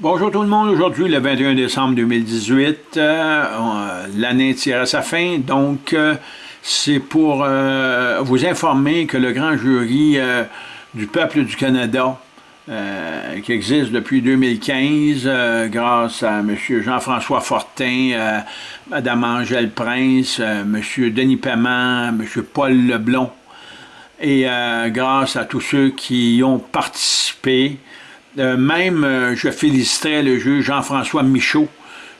Bonjour tout le monde, aujourd'hui le 21 décembre 2018, euh, l'année tire à sa fin, donc euh, c'est pour euh, vous informer que le grand jury du peuple du Canada, qui existe depuis 2015, grâce à M. Jean-François Fortin, Mme Angèle Prince, M. Denis Paiement, M. Paul Leblon, et grâce à tous ceux qui y ont participé, euh, même, euh, je féliciterais le juge Jean-François Michaud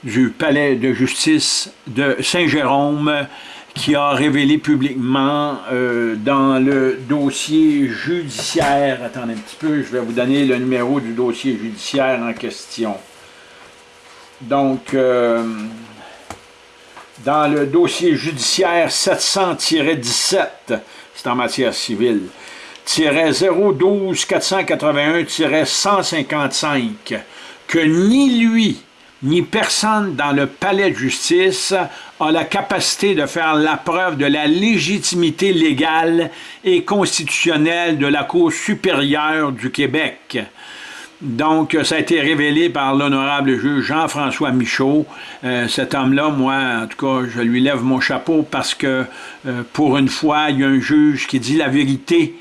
du palais de justice de Saint-Jérôme qui a révélé publiquement euh, dans le dossier judiciaire, attendez un petit peu, je vais vous donner le numéro du dossier judiciaire en question. Donc, dans le dossier judiciaire 700-17, c'est en matière civile, 012 481-155 que ni lui ni personne dans le palais de justice a la capacité de faire la preuve de la légitimité légale et constitutionnelle de la Cour supérieure du Québec. Donc, ça a été révélé par l'honorable juge Jean-François Michaud. Euh, cet homme-là, moi, en tout cas, je lui lève mon chapeau parce que, euh, pour une fois, il y a un juge qui dit la vérité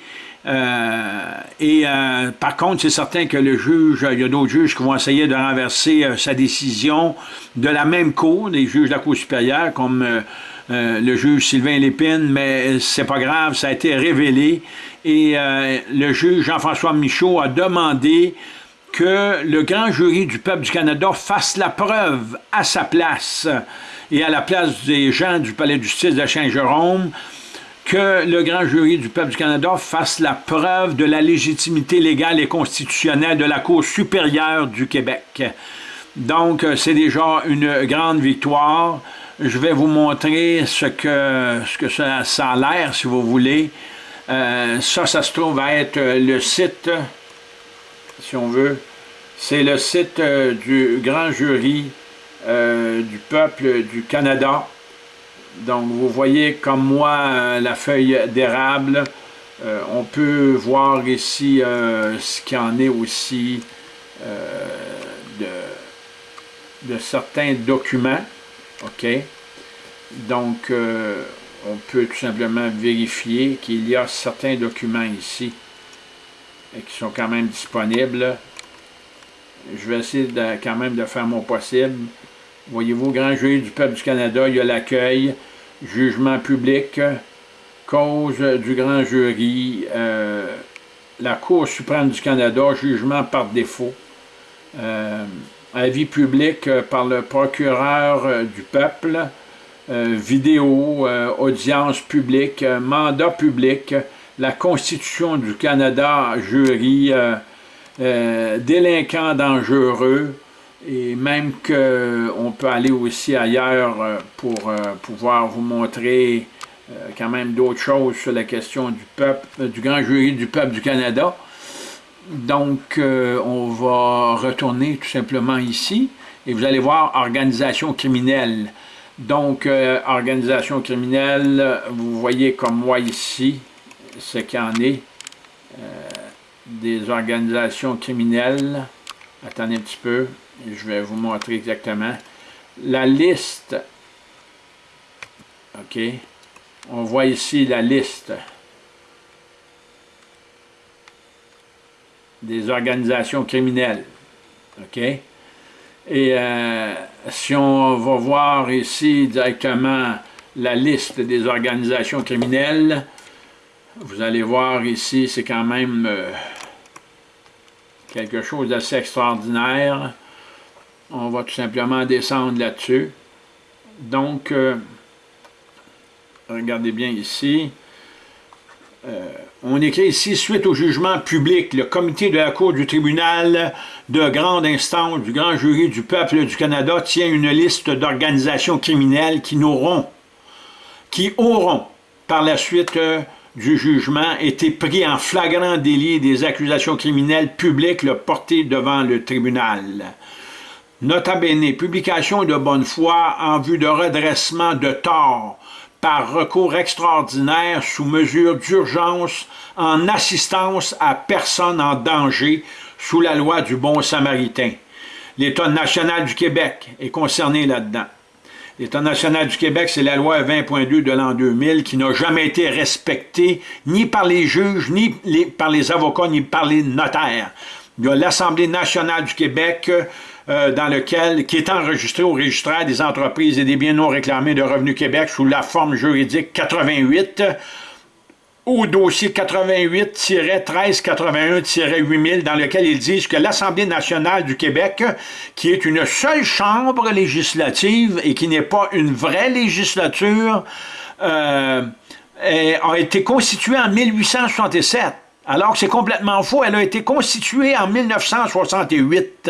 et euh, par contre, c'est certain que le juge, il y a d'autres juges qui vont essayer de renverser euh, sa décision de la même cour, des juges de la Cour supérieure, comme le juge Sylvain Lépine, mais c'est pas grave, ça a été révélé. Et le juge Jean-François Michaud a demandé que le grand jury du peuple du Canada fasse la preuve à sa place et à la place des gens du palais de justice de Saint-Jérôme que le grand jury du peuple du Canada fasse la preuve de la légitimité légale et constitutionnelle de la Cour supérieure du Québec. Donc, euh, c'est déjà une grande victoire. Je vais vous montrer ce que, ça, a l'air, si vous voulez. Euh, ça, ça se trouve à être le site, si on veut, c'est le site euh, du grand jury du peuple du Canada. Donc, vous voyez comme moi euh, la feuille d'érable. Euh, on peut voir ici euh, ce qu'il en est aussi de, de, certains documents. OK? Donc, on peut tout simplement vérifier qu'il y a certains documents ici qui sont quand même disponibles. Je vais essayer quand même de faire mon possible. Voyez-vous, grand jury du peuple du Canada, il y a l'accueil, jugement public, cause du grand jury, euh, la Cour suprême du Canada, jugement par défaut, euh, avis public par le procureur euh, du peuple, vidéo, audience publique, mandat public, la Constitution du Canada, jury, délinquant dangereux, et même qu'on peut aller aussi ailleurs euh, pour euh, pouvoir vous montrer euh, quand même d'autres choses sur la question du peuple, du grand jury du peuple du Canada. Donc, on va retourner tout simplement ici, et vous allez voir organisation criminelle. Donc, organisation criminelle, vous voyez comme moi ici, ce qu'il en est, des organisations criminelles. Attendez un petit peu, je vais vous montrer exactement. La liste, OK, on voit ici la liste des organisations criminelles, OK? Et euh, si on va voir ici directement la liste des organisations criminelles, vous allez voir ici, c'est quand même euh, quelque chose d'assez extraordinaire. On va tout simplement descendre là-dessus. Donc, euh, regardez bien ici. Euh, on écrit ici, suite au jugement public, le comité de la Cour du tribunal de grande instance du grand jury du peuple du Canada tient une liste d'organisations criminelles qui n'auront, qui auront par la suite euh, du jugement été pris en flagrant délit des accusations criminelles publiques portées devant le tribunal. Nota bene, publication de bonne foi en vue de redressement de tort par recours extraordinaire sous mesure d'urgence en assistance à personne en danger sous la loi du bon samaritain. l'État national du Québec est concerné là-dedans. L'État national du Québec, c'est la loi 20.2 de l'an 2000 qui n'a jamais été respectée ni par les juges, ni par les avocats, ni par les notaires. Il y a l'Assemblée nationale du Québec euh, dans lequel, qui est enregistré au registraire des entreprises et des biens non réclamés de Revenu Québec sous la forme juridique 88 au dossier 88-1381-8000 dans lequel ils disent que l'Assemblée nationale du Québec, qui est une seule chambre législative et qui n'est pas une vraie législature, euh, a été constituée en 1867. Alors que c'est complètement faux, elle a été constituée en 1968.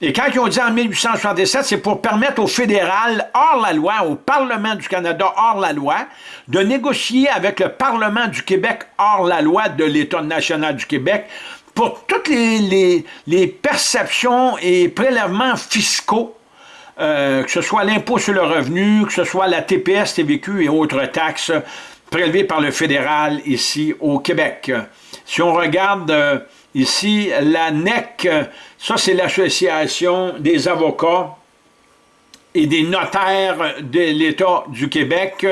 Et quand ils ont dit en 1867, c'est pour permettre au fédéral, hors la loi, au Parlement du Canada, hors la loi, de négocier avec le Parlement du Québec, hors la loi de l'État national du Québec, pour toutes les, perceptions et prélèvements fiscaux, euh, que ce soit l'impôt sur le revenu, que ce soit la TPS, TVQ et autres taxes prélevées par le fédéral ici au Québec. Si on regarde euh, ici la NEC, ça, c'est l'Association des avocats et des notaires de l'État du Québec.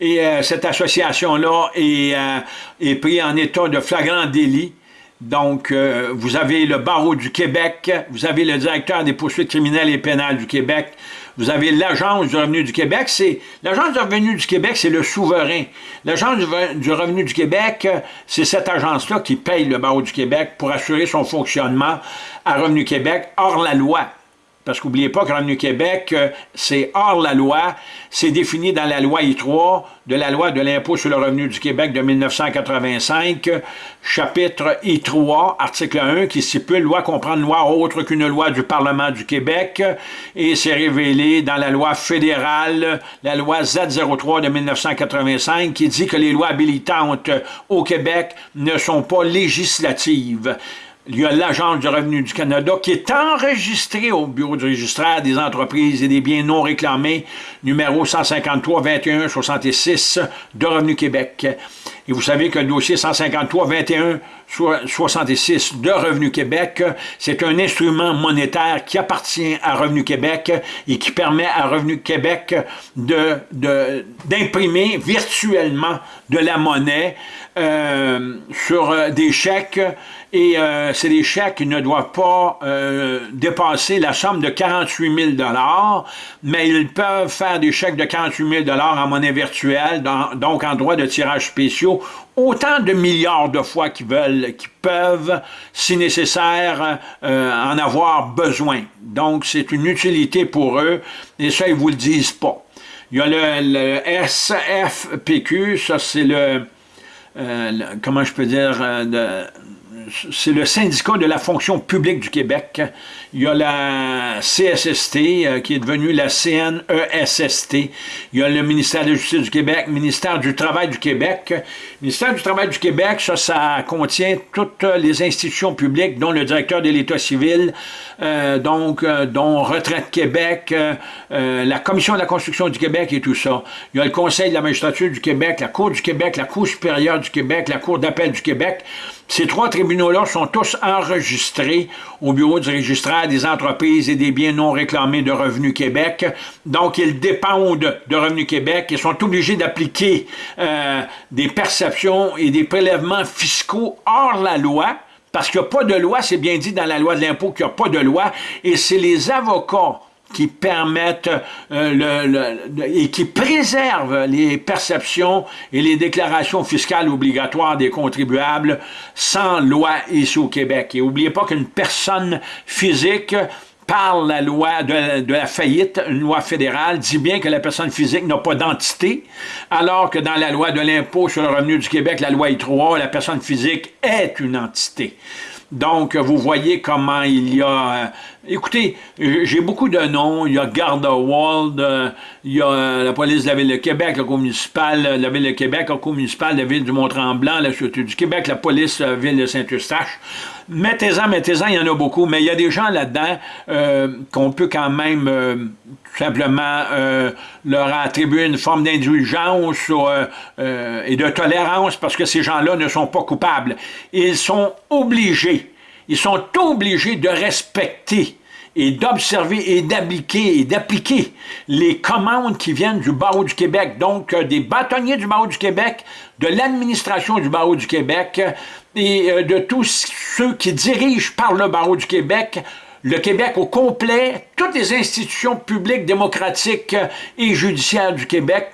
Et euh, cette association-là est, euh, prise en état de flagrant délit. Donc, euh, vous avez le barreau du Québec, vous avez le directeur des poursuites criminelles et pénales du Québec, vous avez l'Agence du revenu du Québec. C'est L'Agence du revenu du Québec, c'est le souverain. L'Agence du revenu du Québec, c'est cette agence-là qui paye le barreau du Québec pour assurer son fonctionnement à Revenu Québec hors la loi. Parce qu'oubliez pas que Revenu Québec, euh, c'est hors la loi, c'est défini dans la loi I3 de la loi de l'impôt sur le revenu du Québec de 1985, chapitre I3, article 1, qui stipule « Loi comprend une loi autre qu'une loi du Parlement du Québec » et c'est révélé dans la loi fédérale, la loi Z03 de 1985, qui dit que les lois habilitantes au Québec ne sont pas législatives il y a l'Agence du revenu du Canada qui est enregistrée au Bureau du registraire des entreprises et des biens non réclamés, numéro 153 21 66 de Revenu Québec. Et vous savez que le dossier 153 21 66 de Revenu Québec, c'est un instrument monétaire qui appartient à Revenu Québec et qui permet à Revenu Québec d'imprimer de, virtuellement de la monnaie euh, sur euh, des chèques et euh, c'est des chèques qui ne doivent pas euh, dépasser la somme de 48 000 mais ils peuvent faire des chèques de 48 000 en monnaie virtuelle, donc en droit de tirage spéciaux, autant de milliards de fois qu'ils veulent, qu'ils peuvent, si nécessaire, euh, en avoir besoin. Donc, c'est une utilité pour eux, et ça, ils vous le disent pas. Il y a le, SFPQ, ça c'est le, comment je peux dire, c'est le syndicat de la fonction publique du Québec. Il y a la CSST, euh, qui est devenue la CNESST. Il y a le ministère de la Justice du Québec, ministère du Travail du Québec. Le ministère du Travail du Québec, ça, ça contient toutes les institutions publiques, dont le directeur de l'État civil, euh, donc, euh, dont Retraite Québec, la Commission de la construction du Québec et tout ça. Il y a le Conseil de la magistrature du Québec, la Cour du Québec, la Cour supérieure du Québec, la Cour d'appel du Québec. Ces trois tribunaux-là sont tous enregistrés au bureau du registraire des entreprises et des biens non réclamés de Revenu Québec. Donc, ils dépendent de Revenu Québec et sont obligés d'appliquer euh, des perceptions et des prélèvements fiscaux hors la loi, parce qu'il n'y a pas de loi, c'est bien dit dans la loi de l'impôt qu'il n'y a pas de loi, et c'est les avocats qui permettent euh, et qui préservent les perceptions et les déclarations fiscales obligatoires des contribuables sans loi ici au Québec. Et n'oubliez pas qu'une personne physique par la loi de, la faillite, une loi fédérale, dit bien que la personne physique n'a pas d'entité, alors que dans la loi de l'impôt sur le revenu du Québec, la loi I3, la personne physique est une entité. Donc, vous voyez comment il y a... Euh, écoutez, j'ai beaucoup de noms. Il y a Gardewald, euh, il y a euh, la police de la Ville de Québec, la Cour municipale de la Ville de Québec, la Cour municipale la Ville du Mont-Tremblant, la Sûreté du Québec, la police de la Ville de Saint-Eustache. Mettez-en, mettez-en, il y en a beaucoup, mais il y a des gens là-dedans qu'on peut quand même simplement leur attribuer une forme d'indulgence et de tolérance parce que ces gens-là ne sont pas coupables. Ils sont obligés ils sont obligés de respecter et d'observer et d'appliquer et d'appliquer les commandes qui viennent du barreau du Québec, donc euh, des bâtonniers du barreau du Québec, de l'administration du barreau du Québec et euh, de tous ceux qui dirigent par le barreau du Québec le Québec au complet, toutes les institutions publiques, démocratiques et judiciaires du Québec,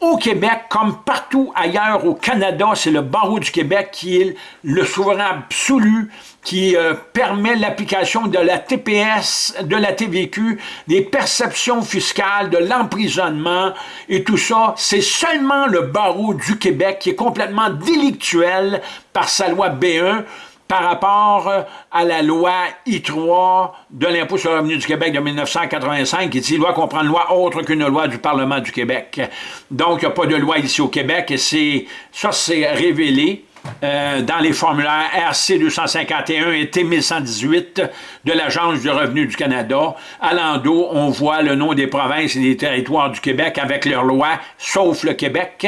au Québec, comme partout ailleurs au Canada, c'est le barreau du Québec qui est le souverain absolu, qui euh, permet l'application de la TPS, de la TVQ, des perceptions fiscales, de l'emprisonnement et tout ça. C'est seulement le barreau du Québec qui est complètement délictuel par sa loi B1 par rapport euh, à la loi I3 de l'impôt sur le revenu du Québec de 1985 qui dit loi qu'on prend une loi autre qu'une loi du Parlement du Québec. Donc, il n'y a pas de loi ici au Québec et c'est ça c'est révélé euh, dans les formulaires RC 251 et T 1118 de l'Agence du revenu du Canada. À l'endos, on voit le nom des provinces et des territoires du Québec avec leurs lois, sauf le Québec.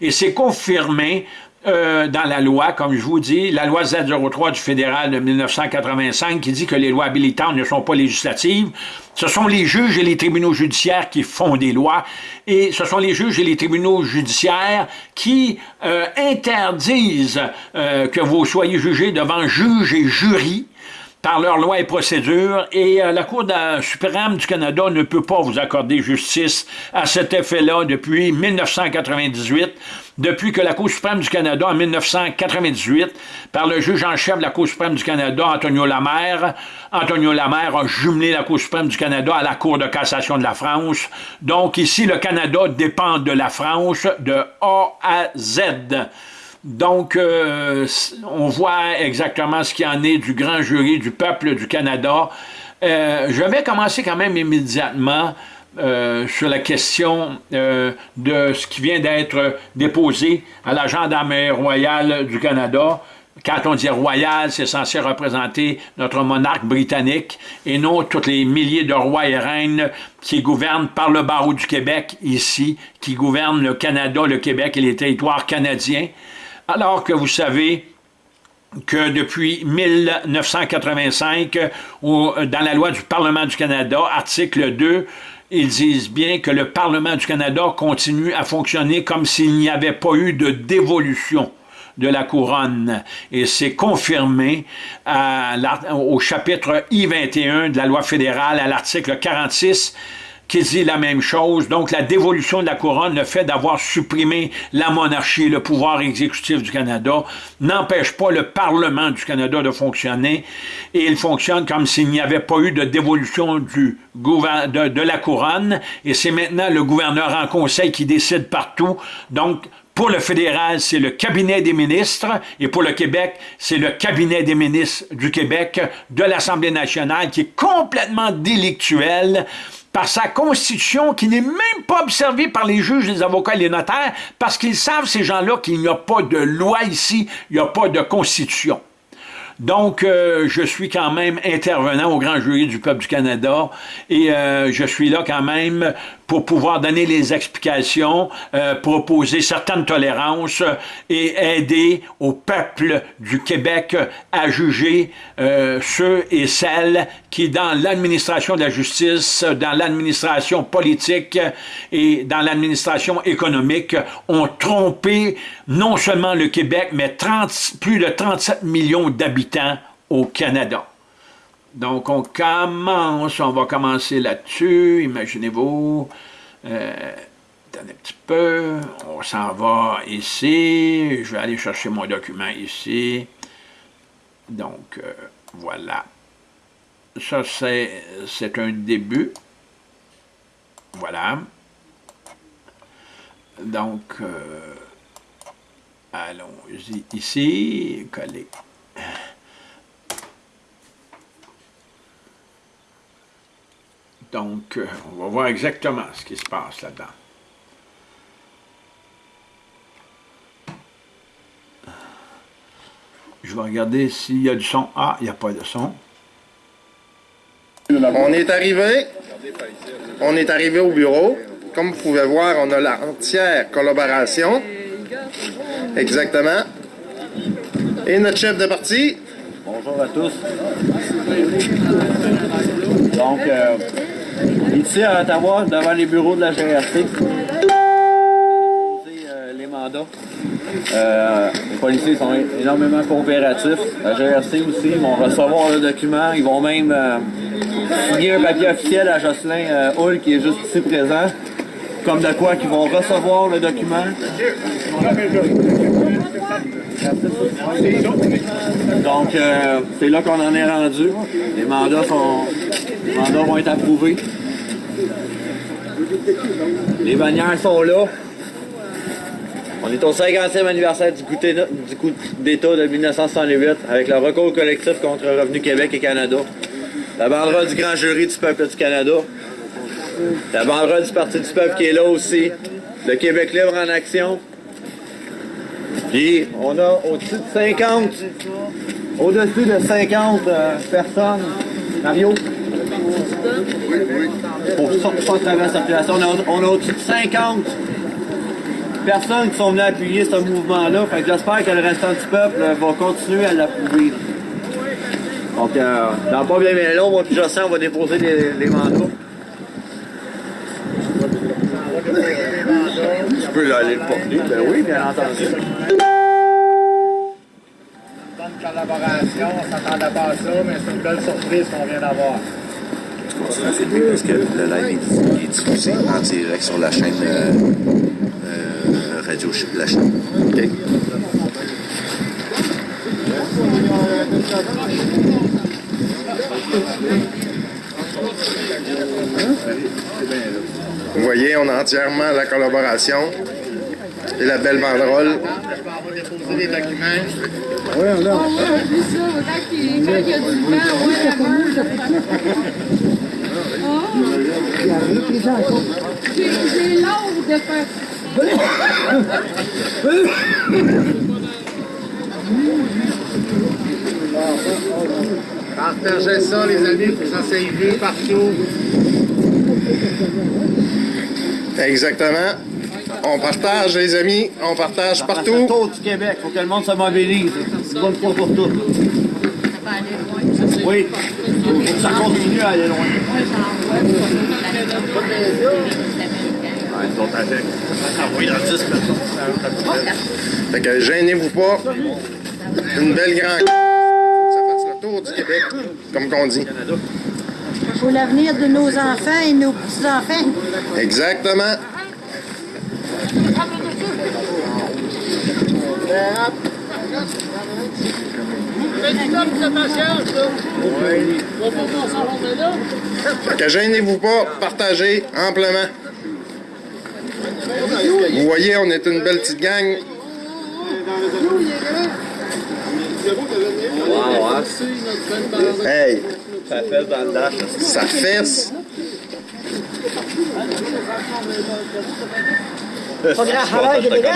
Et c'est confirmé euh, dans la loi, comme je vous dis, la loi Z03 du fédéral de 1985 qui dit que les lois habilitantes ne sont pas législatives. Ce sont les juges et les tribunaux judiciaires qui font des lois. Et ce sont les juges et les tribunaux judiciaires qui euh, interdisent euh, que vous soyez jugés devant juges et jurys par leurs lois et procédures, et la Cour suprême du Canada ne peut pas vous accorder justice à cet effet-là depuis 1998 depuis que la Cour suprême du Canada, en 1998, par le juge en chef de la Cour suprême du Canada, Antonio Lamère, Antonio Lamère a jumelé la Cour suprême du Canada à la Cour de cassation de la France. Donc ici, le Canada dépend de la France de A à Z. Donc, euh, on voit exactement ce qui en est du grand jury du peuple du Canada. Euh, je vais commencer quand même immédiatement euh, sur la question euh, de ce qui vient d'être déposé à la Gendarmerie royale du Canada. Quand on dit royal, c'est censé représenter notre monarque britannique et non tous les milliers de rois et reines qui gouvernent par le barreau du Québec ici, qui gouvernent le Canada, le Québec et les territoires canadiens. Alors que vous savez que depuis 1985, dans la loi du Parlement du Canada, article 2, ils disent bien que le Parlement du Canada continue à fonctionner comme s'il n'y avait pas eu de dévolution de la couronne. Et c'est confirmé au chapitre I-21 de la loi fédérale, à l'article 46, qui dit la même chose. Donc, la dévolution de la couronne, le fait d'avoir supprimé la monarchie, le pouvoir exécutif du Canada, n'empêche pas le Parlement du Canada de fonctionner et il fonctionne comme s'il n'y avait pas eu de dévolution de, de la couronne et c'est maintenant le gouverneur en conseil qui décide partout. Donc, pour le fédéral, c'est le cabinet des ministres, et pour le Québec, c'est le cabinet des ministres du Québec, de l'Assemblée nationale, qui est complètement délictuel, par sa constitution qui n'est même pas observée par les juges, les avocats et les notaires, parce qu'ils savent, ces gens-là, qu'il n'y a pas de loi ici, il n'y a pas de constitution. Donc, euh, je suis quand même intervenant au grand jury du peuple du Canada et euh, je suis là quand même pour pouvoir donner les explications, euh, proposer certaines tolérances et aider au peuple du Québec à juger euh, ceux et celles qui, dans l'administration de la justice, dans l'administration politique et dans l'administration économique, ont trompé non seulement le Québec, mais 30, plus de 37 millions d'habitants au Canada. Donc, on commence, on va commencer là-dessus, imaginez-vous. Euh, attendez un petit peu, on s'en va ici, je vais aller chercher mon document ici. Donc, euh, voilà. Ça, c'est un début. Voilà. Donc, euh, allons-y ici, coller. Donc, euh, on va voir exactement ce qui se passe là-dedans. Je vais regarder s'il y a du son. Ah, il n'y a pas de son. On est arrivé. On est arrivé au bureau. Comme vous pouvez voir, on a la entière collaboration. Exactement. Et notre chef de parti. Bonjour à tous. Donc, euh, ici à Ottawa, devant les bureaux de la GRC, euh, les mandats. Euh, les policiers sont énormément coopératifs. La GRC aussi, ils vont recevoir le document. Ils vont même euh, signer un papier officiel à Jocelyn Hull qui est juste ici présent. Comme de quoi qu'ils vont recevoir le document. Donc, c'est là qu'on en est rendu. Les mandats, sont, les mandats vont être approuvés. Les bannières sont là. On est au 50e anniversaire du coup d'État de 1968 avec le recours collectif contre Revenu Québec et Canada. La banderole du grand jury du peuple du Canada. La banderole du Parti du peuple qui est là aussi. Le Québec libre en action. Puis on a au-dessus de 50, au-dessus de 50 euh, personnes. Mario? Pour ça, travers la circulation, on a, on a au-dessus de 50 personnes qui sont venues appuyer ce mouvement-là. Fait que j'espère que le restant du peuple euh, va continuer à l'approuver. Donc, euh, dans pas bien, bien long, moi puis Jossin, on va déposer les, les mandats. Tu peux aller le porter? Ben oui, bien entendu. Bonne collaboration, on s'attendait pas à ça, mais c'est une belle surprise qu'on vient d'avoir. Tu continues à filmer parce que le live est, diffusé en direct sur la chaîne euh, euh, Radio La chaîne. OK? Vous voyez, on a entièrement la collaboration et la belle banderole. Oui, on a. vu ça, quand il quand il y a du vent, whatever. J'ai j'ai l'ordre de faire Partagez ça, les amis, que ça vu partout. Exactement. On partage, les amis. On partage Ça fait le partout. tour du Québec, faut que le monde se mobilise. C'est bonne fois pour toutes. Oui, ça continue à aller loin. Ouais, ils sont avec. Ah oui, dans 10 personnes. Fait que gênez-vous pas. Une belle grande. Faut que ça fasse le tour du Québec, comme qu'on dit. pour l'avenir de nos enfants et nos petits-enfants. Exactement. Gênez-vous pas, partagez amplement. Vous voyez, on est une belle petite gang. Hey, Ça fait dans le dash. ça fesse. Des gars.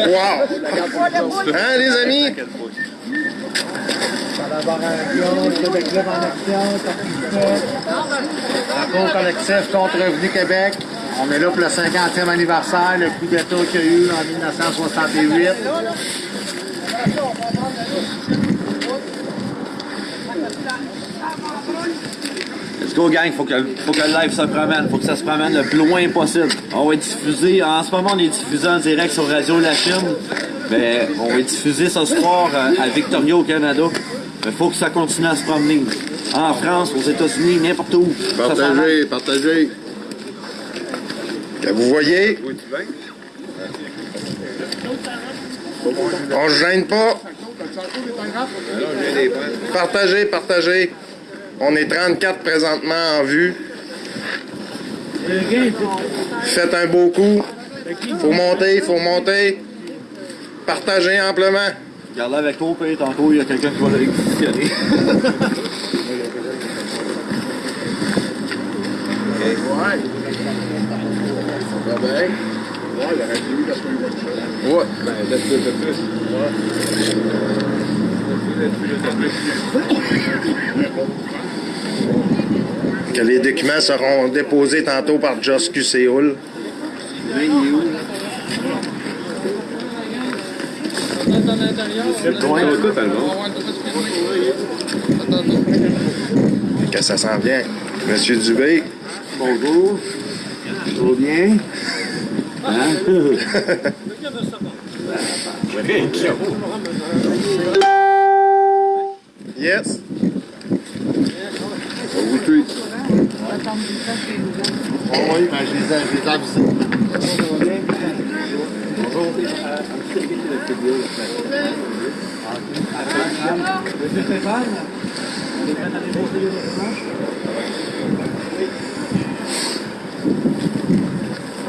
Wow! Hein, les amis? collaboration, Québec Libre en action, Rapport collectif contre Revenu Québec. On est là pour le 50e anniversaire, le coup d'État qu'il y a eu en 1968. Let's go gang, faut que, faut que le live se promène, faut que ça se promène le plus loin possible. On va être diffusé, en ce moment on est diffusé en direct sur Radio La Chine, mais on va être diffusé ce soir euh, à Victoria au Canada. Mais faut que ça continue à se promener. En France, aux États-Unis, n'importe où. Partagez, partagez. Que vous voyez, on se gêne pas. Partagez, partagez. On est 34 présentement en vue. Faites un beau coup. Faut monter, faut monter. Partagez amplement. Regarde avec toi, puis tantôt, il y a quelqu'un qui va le réquisitionner. Que les documents seront déposés tantôt par Joss Q. Séoul. Que ça s'en vient. Monsieur Dubé. Bonjour. Tout bien? Hein? Yes. oui, ben, je les ai, je les ai avisés.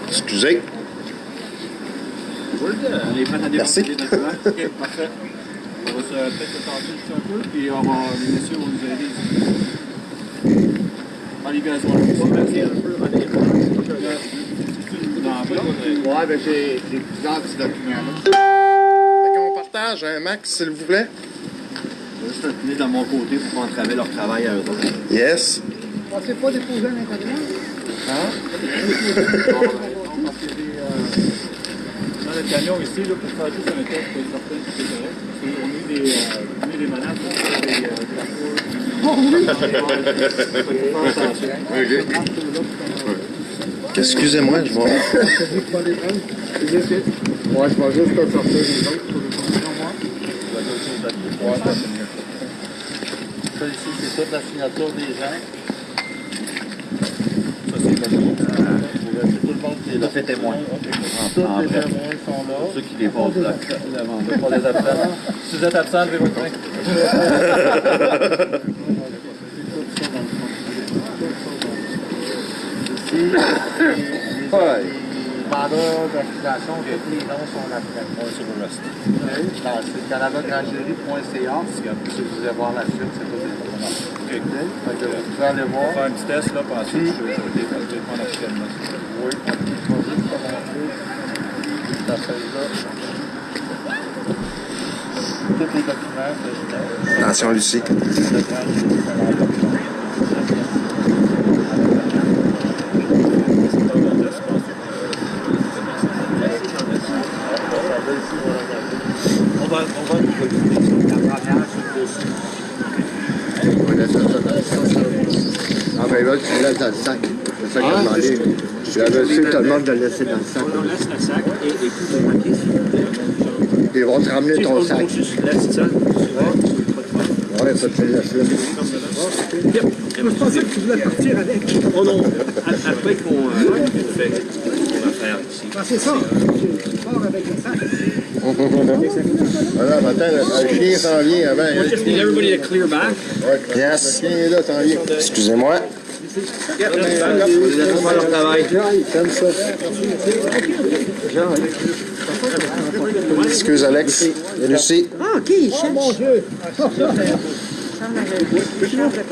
Excusez. Merci. Parfait. On va se peut-être juste un peu, puis on va, les messieurs vont nous aider ici. Les gars, le faire un peu. Allez. Ouais, ben, j'ai plusieurs petits documents. là. Fait qu'on partage un max, s'il vous plaît. Je vais juste le tenir de mon côté pour qu'on travaille leur travail à eux autres. Yes. Pensez pas déposer un intérieur? Dans le camion ici, là, pour faire juste un test, pour des, euh, on des menaces, on fait des, euh, de faire attention. Excusez-moi, je vais. Ouais, je vais juste te sortir les autres pour les conditions, moi. Ouais, ça, c'est mieux. Ça, ici, c'est toute la signature des gens. Ça, c'est le là. Témoin. Tous les témoins sont là. Ceux qui mandat pour les absents. Si vous êtes absent, levez votre main. Ici, les, noms sont là-dedans. sur le reste. Dans c'est. Si vous voulez voir la suite, c'est tout les. Fait vous pouvez aller On voir. va faire un petit test, là, puis ensuite, je vais je vais officiellement. Oui, je vais juste te montrer ta feuille-là. Tous les documents que. Attention, Lucie. On va, on va La première, le dessus. On laisse ça dans le sac. Ah ben là, tu laisses dans le sac. C'est ça qu'il a demandé. J'avais su que tout le monde de le laisser dans le sac. On laisse le sac et, et tout le papier, s'il vous plaît. Ils vont te ramener ton sac. Juste laisse ça. Ouais, ça te laisse là. Je pensais que tu voulais partir avec. Oh non, A- après qu'on euh, fait qu'on va faire ici. Ah, c'est ça. Tu pars avec le sac. Voilà, matin, le chien s'en vient avant. hein. Just need everybody to clear back. Yes. Le chien est là, s'en vient. Excusez-moi. Excuse, Alex. Lucie. Ah, OK, il cherche. mon Dieu.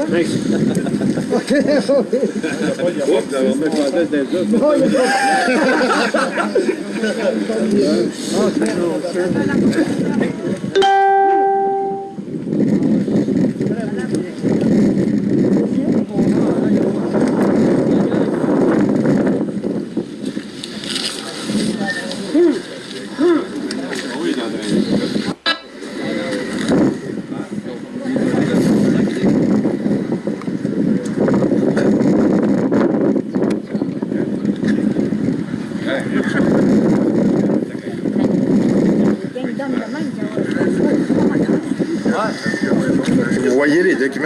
Vous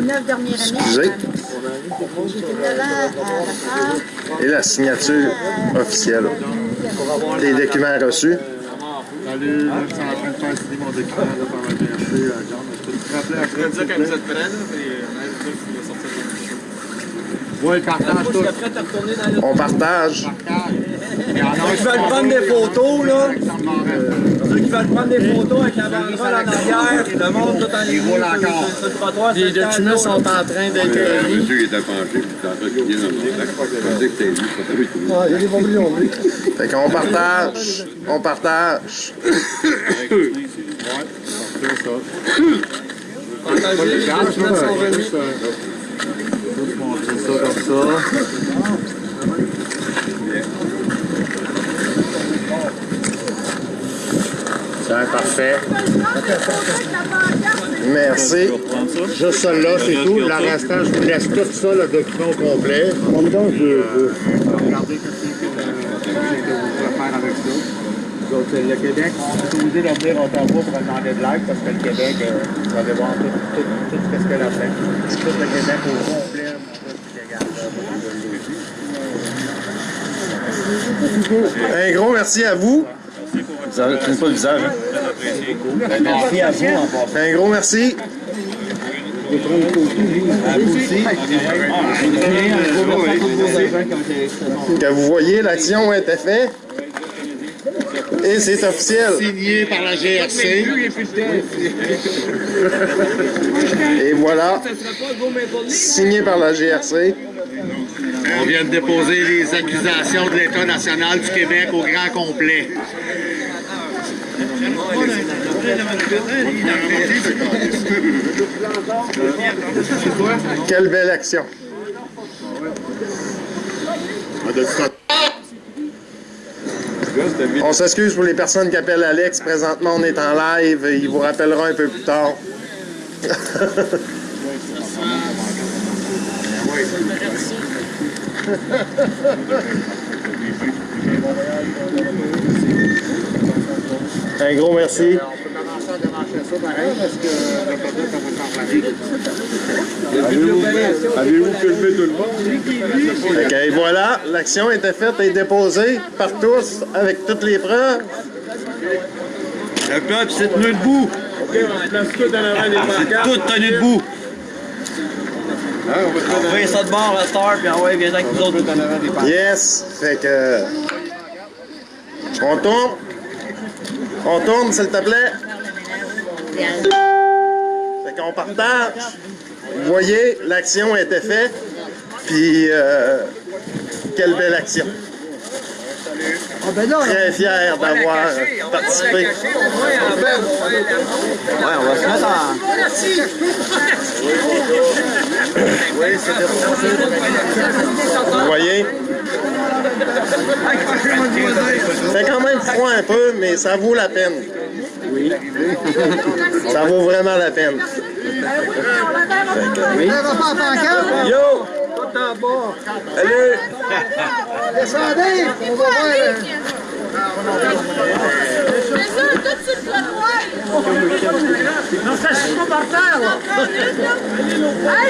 Neuf dernières années. Excusez. J'étais là à la salle. Et la signature officielle. Les documents reçus. Salut, je en train de faire mon document là, par la GRC à John. Je peux te rappeler après, s'il te plaît? Ouais, le partage tout. Le... On partage. Il y en a Ceux qui veulent prendre des photos, là, ceux qui veulent prendre des photos avec la banderole en arrière, le monde tout en Il roule encore. Les documents sont en train d'être écrits. Monsieur, il était penché, puis il était en train de crier dans le. Je je. Il y a des bombillons, lui. Fait qu'on partage. On partage. Partagez, les documents sont remis. C'est ça comme ça. C'est parfait. Merci. Juste celle-là, c'est tout. Le restant, je vous laisse tout ça, le document complet. En même temps, je veux... Regardez que vous pouvez faire avec ça. Donc, le Québec, on est obligé de venir à Ottawa pour demander de l'aide parce que le Québec, euh, vous allez voir tout, tout, tout ce qu'elle a fait. Tout le Québec au complet, Un gros merci à vous. Ça ne pas le visage. Merci à vous. Un gros merci. À vous aussi. Que vous voyez, l'action a été faite. Et c'est officiel. Signé par la GRC. Et voilà. Signé par la GRC. On vient de déposer les accusations de l'État national du Québec au grand complet. Quelle belle action. On s'excuse pour les personnes qui appellent Alex. Présentement, on est en live. Il vous rappellera un peu plus tard. Un gros merci. On peut commencer à démarcher ça pareil parce que le ça va s'enflammer. Avez-vous filmé tout le monde? Fait que, et voilà, l'action était faite et déposée par tous avec toutes les preuves. Le peuple s'est tenu debout. C'est tout tenu debout. On fait ça de bord, la star, puis envoie, viens avec nous autres. Yes. Fait que. On tourne. On tourne, s'il te plaît. Fait qu'on partage. Vous voyez, l'action a été faite. Puis, euh, quelle belle action. Très fier d'avoir participé. Ouais, on va se mettre en... Vous voyez? C'est quand même froid un peu, mais ça vaut la peine. Oui. Ça vaut vraiment la peine. Yo! Allez! Descendez, on va voir. Tout. Non, ça, je suis pas par terre, là.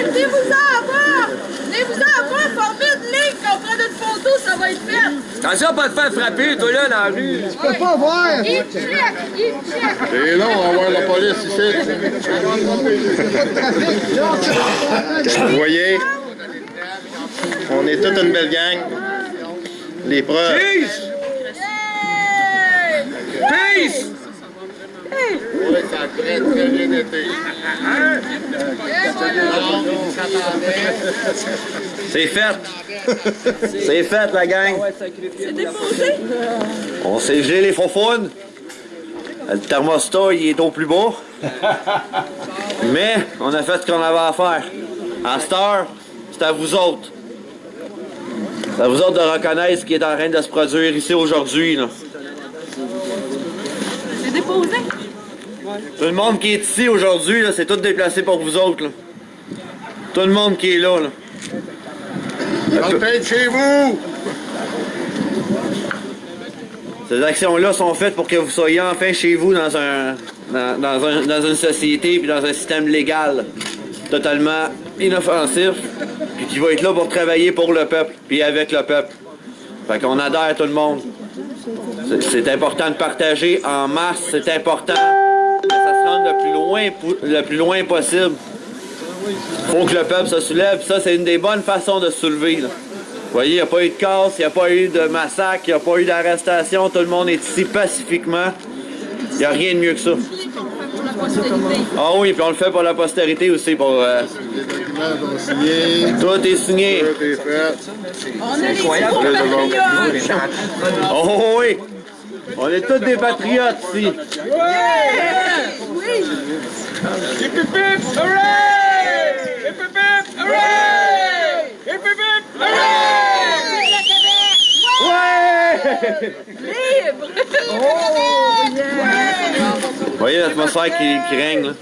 Venez-vous-en bas! Venez-vous-en bas, formez une une photo, ça va être fait. Attention pas te faire frapper, toi là, dans la rue. Je peux pas voir. Il check, il check. C'est long, on va voir la police ici. Vous voyez? On est toute une belle gang. Les preuves. Peace! Peace! Oui, ça a très, très bien été. C'est fait. C'est fait, la gang. C'est déposé. On s'est gelé les faufounes. Le thermostat, il est au plus bas. Mais on a fait ce qu'on avait à faire. À cette heure, c'est à vous autres. C'est à vous autres de reconnaître ce qui est en train de se produire ici aujourd'hui. C'est déposé. Tout le monde qui est ici aujourd'hui, c'est tout déplacé pour vous autres. là. Tout le monde qui est là. là. Chez vous! Ces actions-là sont faites pour que vous soyez enfin chez vous dans, un, dans, dans un- dans une société puis dans un système légal totalement inoffensif puis qui va être là pour travailler pour le peuple puis avec le peuple. Fait qu'on adhère tout le monde. C'est important de partager en masse, c'est important le plus loin, le plus loin possible. faut que le peuple se soulève. Ça, c'est une des bonnes façons de se soulever. là. Vous voyez, il n'y a pas eu de casse, il n'y a pas eu de massacre, il n'y a pas eu d'arrestation. Tout le monde est ici pacifiquement. Il n'y a rien de mieux que ça. Ah oui, puis on le fait pour la postérité aussi. Pour, euh, Les documents sont signés. tout est signé. Tout est fait. On est les. Oh oui! On est tous des patriotes ici. Oui. Ouais! Libre. Vous voyez l'atmosphère qui, qui règne, là?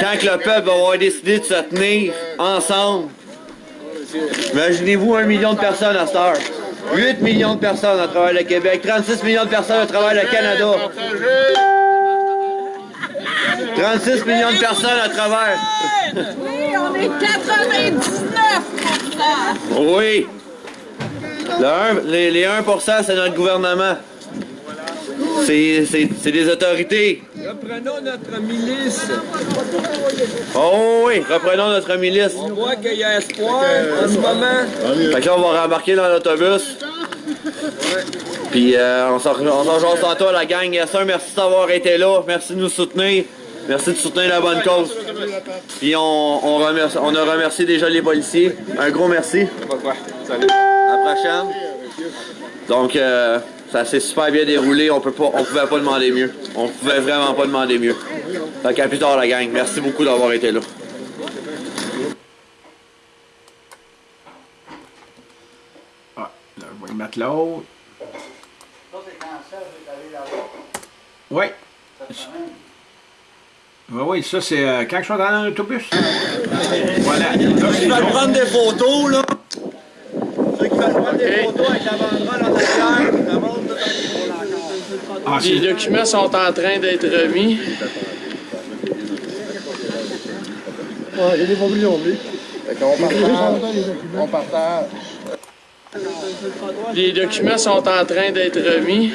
Quand que le peuple va avoir décidé de se tenir ensemble, imaginez-vous un million de personnes à cette heure. 8 millions de personnes à travers le Québec, 36 millions de personnes à travers le Canada. 36 millions de personnes à travers. Oui, on est 99% Oui. Le un- les, les 1%, c'est notre gouvernement. C'est des autorités. Reprenons notre milice. Oh oui, reprenons notre milice. On voit qu'il y a espoir en ce moment. Fait que là, on va rembarquer dans l'autobus. Puis euh, on s'en jase tantôt, la gang. Yes, sir, merci d'avoir été là. Merci de nous soutenir. Merci de soutenir la bonne cause. Puis on, on, remercie- on a remercié déjà les policiers. Un gros merci. À la prochaine. Donc, euh, ça s'est super bien déroulé. On peut pas, on pouvait pas demander mieux. On pouvait vraiment pas demander mieux. Fait qu'à plus tard, la gang. Merci beaucoup d'avoir été là. Ah, là, je vais y mettre l'autre. Oui. Oui, oui, ça c'est euh, quand je suis dans l'autobus. Voilà. Là, c'est Ceux qui veulent bon. prendre des photos, là. Ceux qui veulent prendre des photos avec la banderole en arrière, Ah, Les documents sont en train d'être remis. Fait qu'on partage. On partage. Les documents sont en train d'être remis.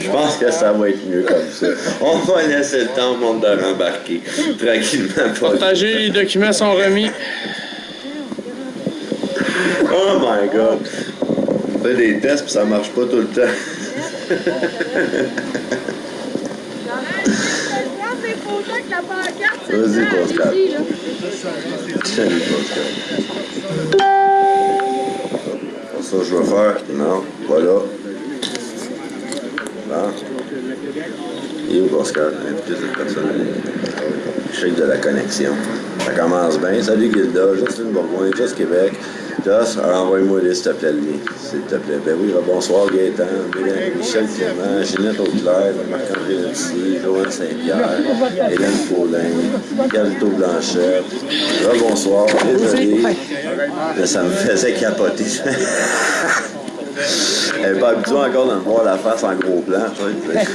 Je pense que ça va être mieux comme ça. On va laisser le temps au monde de rembarquer. Tranquillement, pas Partagez, les documents sont remis. My god. On fait des tests puis ça marche pas tout le temps. Vas-y, Pascal. Salut, Pascal. Ça, je vais faire. Non, voilà. Bon. Et où, Pascal? Inviter cette personne. Chèque de la connexion. Ça commence bien. Salut, Gilda. Justine Bourgoin, Just Québec. Alors, envoie-moi les, s'il te plaît, lien. S'il te plaît. Ben oui, bonsoir, Gaëtan. Mélanie- Michel Clément, Ginette Auclair, Marc-André Nancy, Joanne Saint-Pierre, Hélène Paulin, Calito Blanchette. bonsoir. Désolé. Mais ça me faisait capoter. Elle n'est pas habituée encore de me voir la face en gros plan. tu sais.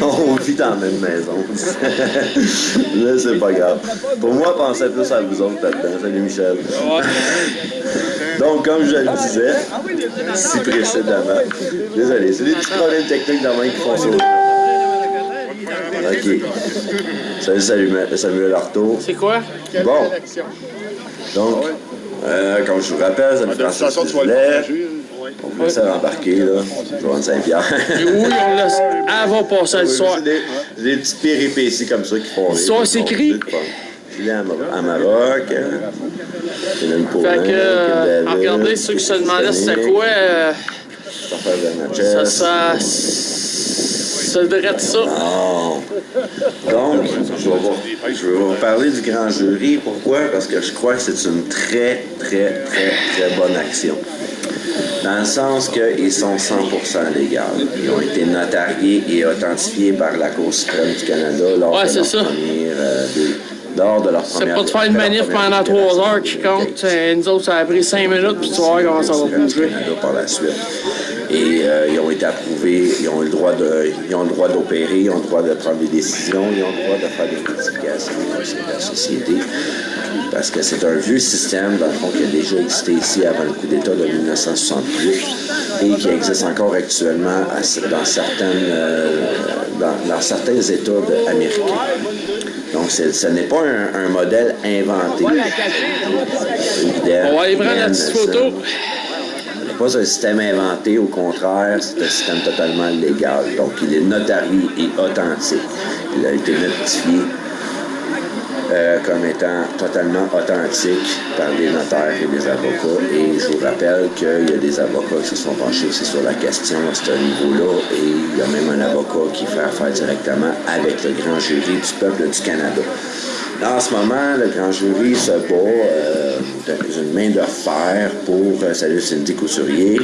On vit dans la même maison. Mais c'est pas grave. Pour moi, pensez plus à vous autres là-dedans. Salut Michel. Donc, comme je le disais, si précédemment, désolé, c'est des petits problèmes techniques dans qui font ça. OK. Salut, salut Samuel Artaud. C'est quoi? Bon. Donc, euh, comme je vous rappelle, ça me le partager. On commence à embarquer, là. Joanne Saint-Pierre. Oui, on laisse. Va passer le soir. C'est des, c'est des petites péripéties comme ça qui font. L'histoire s'écrit. Je l'ai à, Mar- à Maroc. euh, Hélène Paulin, Fait que, euh, à David, regarder ceux qui se demandaient c'était quoi, euh, ça, ça, devrait être ça. Non. Donc, je vais, vous, je vais vous parler du grand jury. Pourquoi? Parce que je crois que c'est une très, très, très, très bonne action. Dans le sens qu'ils sont 100% légaux. Ils ont été notariés et authentifiés par la Cour suprême du Canada lors, Ouais, de, c'est leur ça. première, euh, de- lors de leur C'est pas de faire une manif pendant trois heures qui compte. Euh, Nous autres, ça a pris cinq minutes, puis tu vas voir comment ça va bouger. Par la suite. Et euh, ils ont été approuvés, ils ont le droit de, ils ont le droit d'opérer, ils ont le droit de prendre des décisions, ils ont le droit de faire des modifications de la société. Parce que c'est un vieux système, dans le fond, qui a déjà existé ici avant le coup d'État de 1968 et qui existe encore actuellement dans, certaines, euh, dans, certains États américains. Donc, ce n'est pas un, modèle inventé. On va aller prendre la petite photo pas un système inventé, au contraire, c'est un système totalement légal. Donc, il est notarié et authentique. Il a été notifié euh, comme étant totalement authentique par des notaires et des avocats. Et je vous rappelle qu'il y a des avocats qui se sont penchés aussi sur la question à ce niveau-là. Et il y a même un avocat qui fait affaire directement avec le grand jury du peuple du Canada. En ce moment, le grand jury se bat euh, une main de fer pour euh, salut Cindy Couturier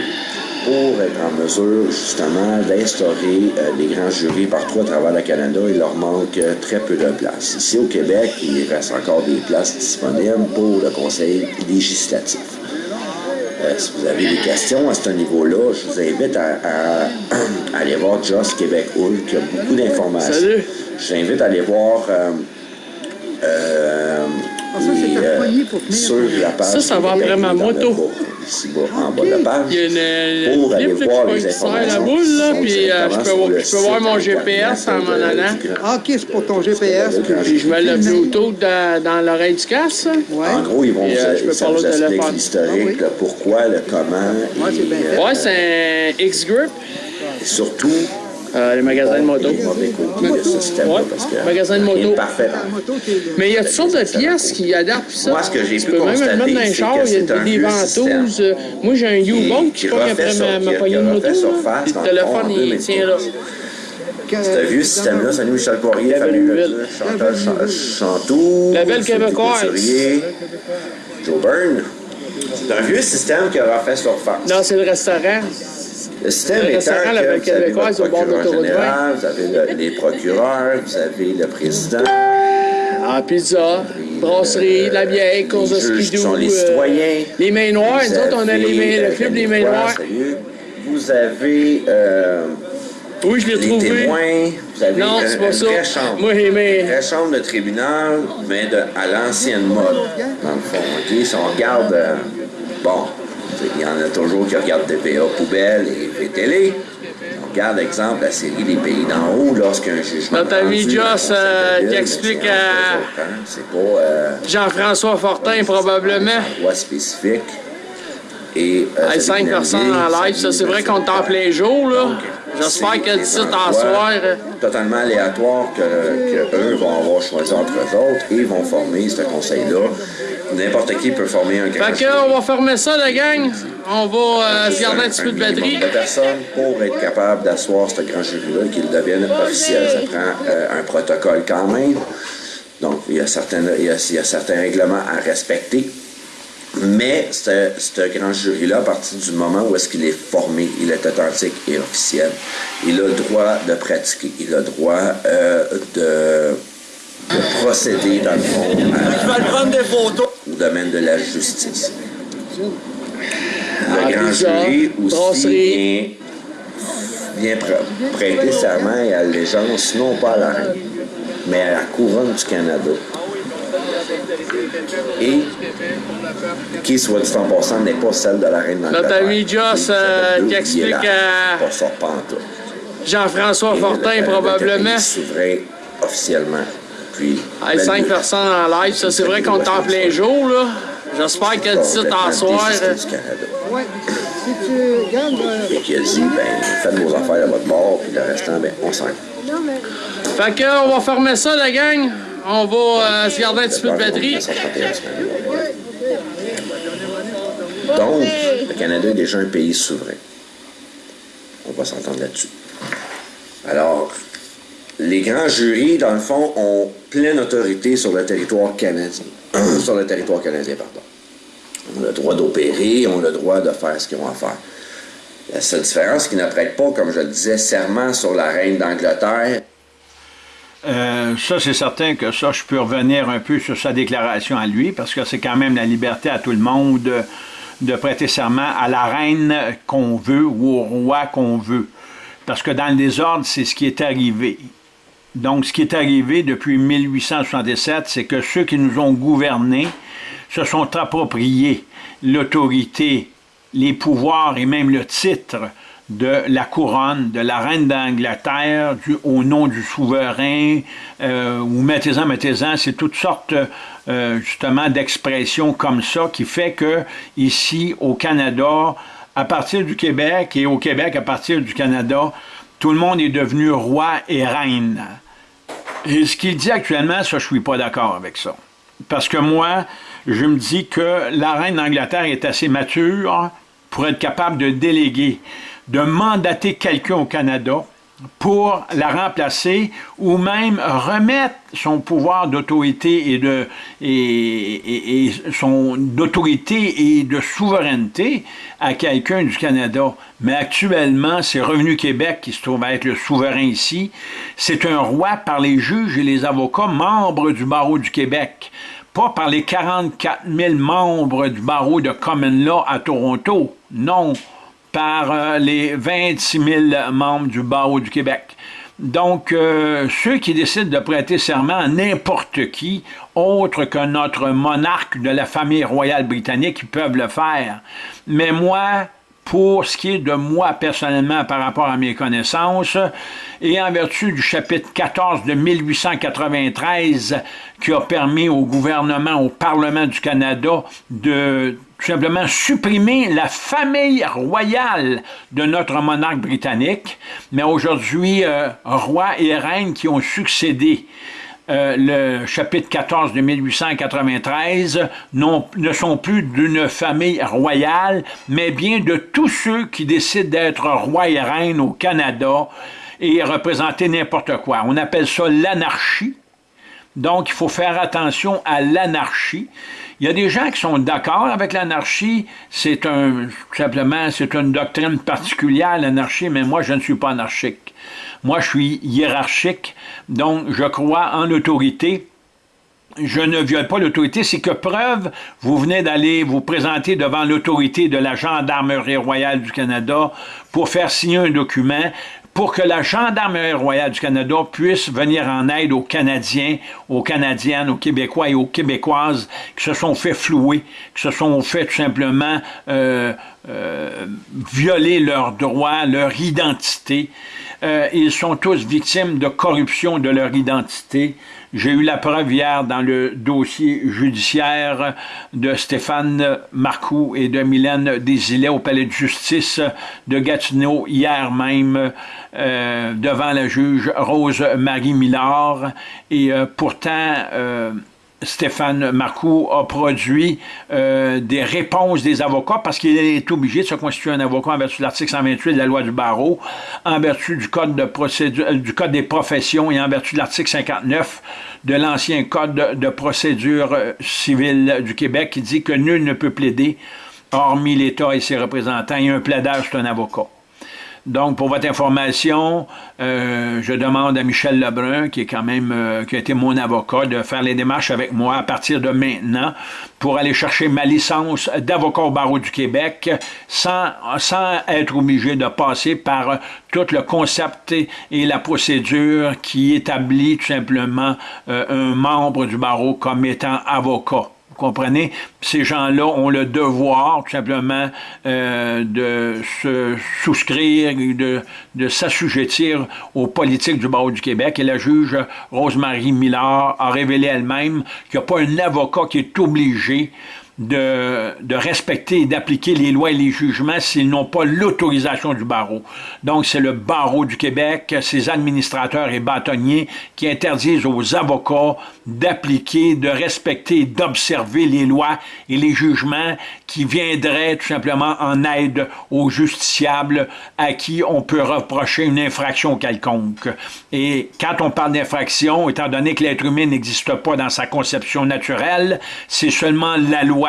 pour être en mesure justement d'instaurer euh, les grands jurys partout à travers le Canada. Il leur manque euh, très peu de places. Ici au Québec, il reste encore des places disponibles pour le Conseil législatif. si vous avez des questions à ce niveau-là, je vous invite à, aller voir Just Québec Hull, qui a beaucoup d'informations. Je vous invite à aller voir euh, ah, ça, la page ça, ça va après ma moto. Ici, en bas de la page. Il y a une, pour aller voir les informations. la boule, là, puis euh, je, peux, je peux voir mon GPS en m'en allant. Ah, OK, c'est pour ton GPS. Puis je mets le Bluetooth dans, dans l'oreille du casque. Ouais. En gros, ils vont vous, euh, expliquer l'historique, le pourquoi, le comment. Ouais, c'est un X-Grip. Surtout, euh, les magasins de moto. Ouais, parce que magasin de moto. parfait. Mais il y a toutes sortes de pièces qui adaptent ça. Moi, ce que j'ai pu peux même le mettre dans les chars, il y a des ventouses. Moi, j'ai un U-Boat qui pogne après ma, poignée de moto. Le téléphone, il tient là. C'est un vieux système-là, salut Michel Poirier, famille Chantal Chantou, La belle québécoise. Joe Byrne. C'est un vieux système qui a refait surface. Non, c'est le restaurant. Le système le étant que vous avez votre procureur général, vous avez le, les procureurs, vous avez le président. Ah, pizza, brasserie, la bière, course de skidoo. sont les citoyens. Euh, les mains noires, nous autres, on a les mains, le club des mains noires. Vous avez... Euh, oui, je l'ai trouvé. témoins, vous avez non, c'est pas ça. vraie chambre. Moi. Une vraie chambre de tribunal, mais de, à l'ancienne mode, dans le fond. OK? Si on regarde... Euh, bon, il y en a toujours qui regardent TVA poubelle et, télé. On regarde, exemple, la série Les Pays d'en haut, lorsqu'un jugement. Notre ami Joss euh, qui explique à pas. Euh, Jean-François Fortin, probablement. loi spécifique. Et. Euh, 5 personnes en live, ça, c'est vrai qu'on est en plein jour, là. J'espère que d'ici en soir. Euh, totalement aléatoire que, que, eux vont avoir choisi entre eux autres et vont former ce conseil-là. N'importe qui peut former un grand Fait que, on va fermer ça, la gang. On va euh, se garder un petit peu de batterie. de personnes pour être capable d'asseoir ce grand jury-là, qu'il devienne officiel. Ça prend euh, un protocole quand même. Donc, il y, a certaines, il, y a, il y a certains règlements à respecter. Mais ce grand jury-là, à partir du moment où est-ce qu'il est formé, il est authentique et officiel, il a le droit de pratiquer, il a le droit euh, de, procéder, dans le fond, au domaine de la justice. Le grand jury aussi vient, prêter serment et allégeance, non pas à la reine, mais à la couronne du Canada et qui, soit dit en passant, n'est pas celle de la reine d'Angleterre. Notre ami Joss euh, qui explique à Jean-François Fortin, probablement. souverain officiellement. Puis, hey, cinq personnes en live, ça c'est vrai qu'on est en plein jour, là. J'espère que d'ici en soir. Si tu. Euh, et qui a dit, ben, faites vos affaires à votre bord, puis le restant, ben, on s'en. Fait que, on va fermer ça, la gang. On va euh, se garder un petit peu de batterie. Donc, le Canada est déjà un pays souverain. On va s'entendre là-dessus. Alors, les grands jurys, dans le fond, ont pleine autorité sur le territoire canadien. sur le territoire canadien, pardon. On a le droit d'opérer, on a le droit de faire ce qu'ils ont à faire. La seule différence, c'est qu'ils ne prêtent pas, comme je le disais, serment sur la reine d'Angleterre. Euh, ça, c'est certain que ça, je peux revenir un peu sur sa déclaration à lui, parce que c'est quand même la liberté à tout le monde de prêter serment à la reine qu'on veut ou au roi qu'on veut. Parce que dans le désordre, c'est ce qui est arrivé. Donc, ce qui est arrivé depuis 1867, c'est que ceux qui nous ont gouvernés se sont appropriés l'autorité, les pouvoirs et même le titre de la couronne, de la reine d'Angleterre, au nom du souverain, euh, ou mettez-en, mettez-en, c'est toutes sortes euh, justement d'expressions comme ça qui fait que ici au Canada, à partir du Québec et au Québec à partir du Canada, tout le monde est devenu roi et reine. Et ce qu'il dit actuellement, ça, je suis pas d'accord avec ça. Parce que moi, je me dis que la reine d'Angleterre est assez mature pour être capable de déléguer, de mandater quelqu'un au Canada pour la remplacer ou même remettre son pouvoir d'autorité et de son et de souveraineté à quelqu'un du Canada. Mais actuellement, c'est Revenu Québec qui se trouve être le souverain ici. C'est un roi par les juges et les avocats membres du barreau du Québec, pas par les 44 000 membres du barreau de Common Law à Toronto. Non, par euh, les 26 000 membres du barreau du Québec. Donc, euh, ceux qui décident de prêter serment à n'importe qui, autre que notre monarque de la famille royale britannique, ils peuvent le faire. Mais moi, pour ce qui est de moi personnellement par rapport à mes connaissances, et en vertu du chapitre 14 de 1893 qui a permis au gouvernement, au Parlement du Canada de tout simplement supprimer la famille royale de notre monarque britannique, mais aujourd'hui, euh, rois et reines qui ont succédé euh, le chapitre 14 de 1893 ne sont plus d'une famille royale, mais bien de tous ceux qui décident d'être rois et reines au Canada et représenter n'importe quoi. On appelle ça l'anarchie. Donc, il faut faire attention à l'anarchie. Il y a des gens qui sont d'accord avec l'anarchie, c'est un simplement c'est une doctrine particulière l'anarchie, mais moi je ne suis pas anarchique. Moi, je suis hiérarchique, donc je crois en l'autorité. Je ne viole pas l'autorité, c'est que preuve, vous venez d'aller vous présenter devant l'autorité de la Gendarmerie royale du Canada pour faire signer un document pour que la Gendarmerie royale du Canada puisse venir en aide aux Canadiens, aux Canadiennes, aux Québécois et aux Québécoises qui se sont fait flouer, qui se sont fait tout simplement euh, euh, violer leurs droits, leur identité. Euh, ils sont tous victimes de corruption de leur identité. J'ai eu la preuve hier dans le dossier judiciaire de Stéphane Marcoux et de Mylène Desilets au palais de justice de Gatineau hier même euh, devant la juge Rose-Marie Millard. Et euh, pourtant, Stéphane Marcoux a produit euh, des réponses des avocats parce qu'il est obligé de se constituer un avocat en vertu de l'article 128 de la loi du barreau, en vertu du code, de procédure, du code des professions et en vertu de l'article 59 de l'ancien code de procédure euh, civile du Québec qui dit que nul ne peut plaider hormis l'État et ses représentants et un plaidage, c'est un avocat. Donc, pour votre information, euh, je demande à Michel Lebrun, qui est quand même, euh, qui a été mon avocat, de faire les démarches avec moi à partir de maintenant pour aller chercher ma licence d'avocat au barreau du Québec sans, sans être obligé de passer par tout le concept et la procédure qui établit tout simplement euh, un membre du barreau comme étant avocat comprenez? Ces gens-là ont le devoir, tout simplement, euh, de se souscrire, de, de s'assujettir aux politiques du barreau du Québec. Et la juge Rosemary Millard a révélé elle-même qu'il n'y a pas un avocat qui est obligé de, respecter et d'appliquer les lois et les jugements s'ils n'ont pas l'autorisation du barreau. Donc, c'est le barreau du Québec, ses administrateurs et bâtonniers qui interdisent aux avocats d'appliquer, de respecter et d'observer les lois et les jugements qui viendraient tout simplement en aide aux justiciables à qui on peut reprocher une infraction quelconque. Et quand on parle d'infraction, étant donné que l'être humain n'existe pas dans sa conception naturelle, c'est seulement la loi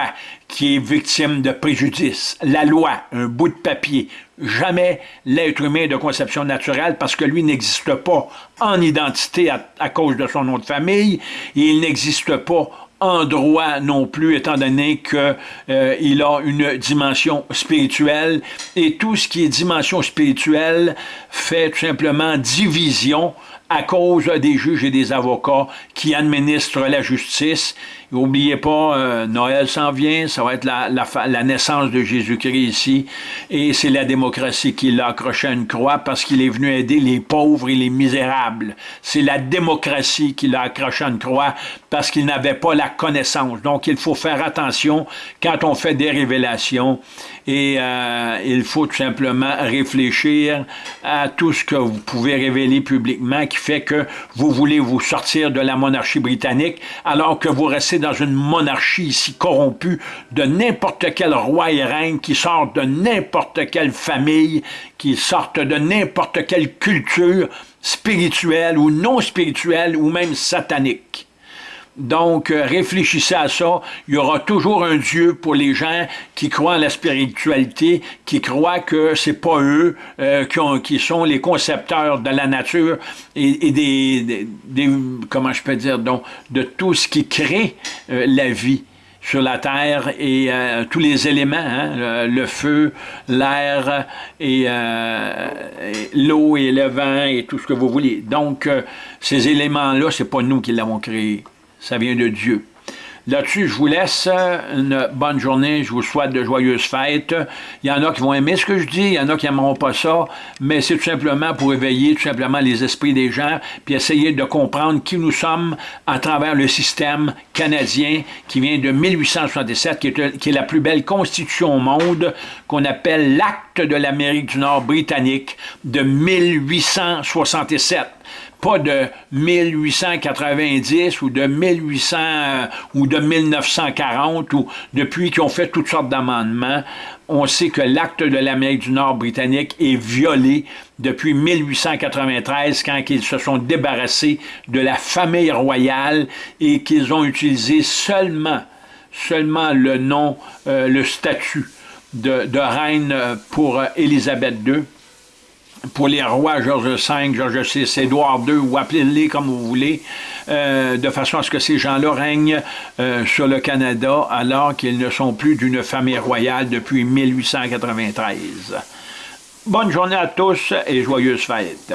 qui est victime de préjudice. La loi, un bout de papier. Jamais l'être humain de conception naturelle parce que lui n'existe pas en identité à, cause de son nom de famille et il n'existe pas en droit non plus, étant donné qu'il euh, a une dimension spirituelle. Et tout ce qui est dimension spirituelle fait tout simplement division à cause des juges et des avocats qui administrent la justice. N'oubliez pas, euh, Noël s'en vient, ça va être la, naissance de Jésus-Christ ici, et c'est la démocratie qui l'a accroché à une croix parce qu'il est venu aider les pauvres et les misérables. C'est la démocratie qui l'a accroché à une croix parce qu'il n'avait pas la connaissance. Donc, il faut faire attention quand on fait des révélations et euh, il faut tout simplement réfléchir à tout ce que vous pouvez révéler publiquement qui fait que vous voulez vous sortir de la monarchie britannique alors que vous restez dans une monarchie ici corrompue de n'importe quel roi et reine qui sortent de n'importe quelle famille, qui sortent de n'importe quelle culture spirituelle ou non spirituelle ou même satanique. Donc, euh, réfléchissez à ça. Il y aura toujours un Dieu pour les gens qui croient en la spiritualité, qui croient que c'est pas eux euh, qui, sont les concepteurs de la nature et, des, comment je peux dire, donc, de tout ce qui crée euh, la vie sur la terre et tous les éléments, hein, le, feu, l'air et, l'eau et le vent et tout ce que vous voulez. Donc, ces éléments-là, c'est pas nous qui l'avons créé ça vient de Dieu. Là-dessus, je vous laisse une bonne journée, je vous souhaite de joyeuses fêtes. Il y en a qui vont aimer ce que je dis, il y en a qui n'aimeront pas ça, mais c'est tout simplement pour éveiller tout simplement les esprits des gens, puis essayer de comprendre qui nous sommes à travers le système canadien qui vient de 1867, qui est, qui est la plus belle constitution au monde, qu'on appelle l'Acte de l'Amérique du Nord britannique de 1867 pas de 1890 ou de 1800 euh, ou de 1940 ou depuis qu'ils ont fait toutes sortes d'amendements, on sait que l'acte de l'Amérique du Nord britannique est violé depuis 1893 quand ils se sont débarrassés de la famille royale et qu'ils ont utilisé seulement, seulement le nom, euh, le statut de, de reine pour Élisabeth II pour les rois Georges V, Georges VI, Édouard II, ou appelez-les comme vous voulez, euh, de façon à ce que ces gens-là règnent euh, sur le Canada alors qu'ils ne sont plus d'une famille royale depuis 1893. Bonne journée à tous et joyeuses fêtes.